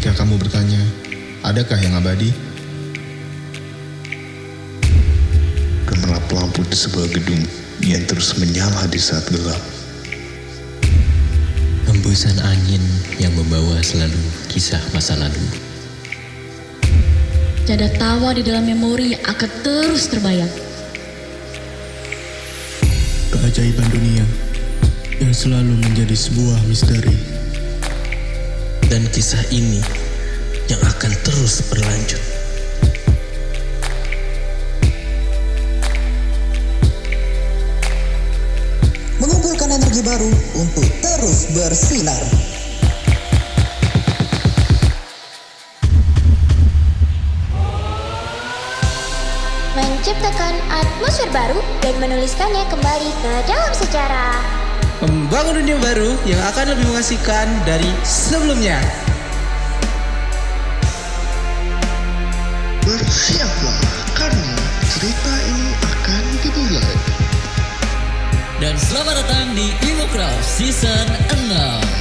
Jika kamu bertanya, adakah yang abadi? Gemerlap lampu di sebuah gedung yang terus menyala di saat gelap. Hembusan angin yang membawa selalu kisah masa lalu. Ada tawa di dalam memori yang akan terus terbayang. Keajaiban dunia yang selalu menjadi sebuah misteri. Dan kisah ini yang akan terus berlanjut. mengumpulkan energi baru untuk terus bersinar. menciptakan atmosfer baru dan menuliskannya kembali ke dalam sejarah. Membangun dunia baru yang akan lebih mengasihkan dari sebelumnya. Bersiaplah karena cerita ini akan dimulai. Dan selamat datang di Imo Craft Season 6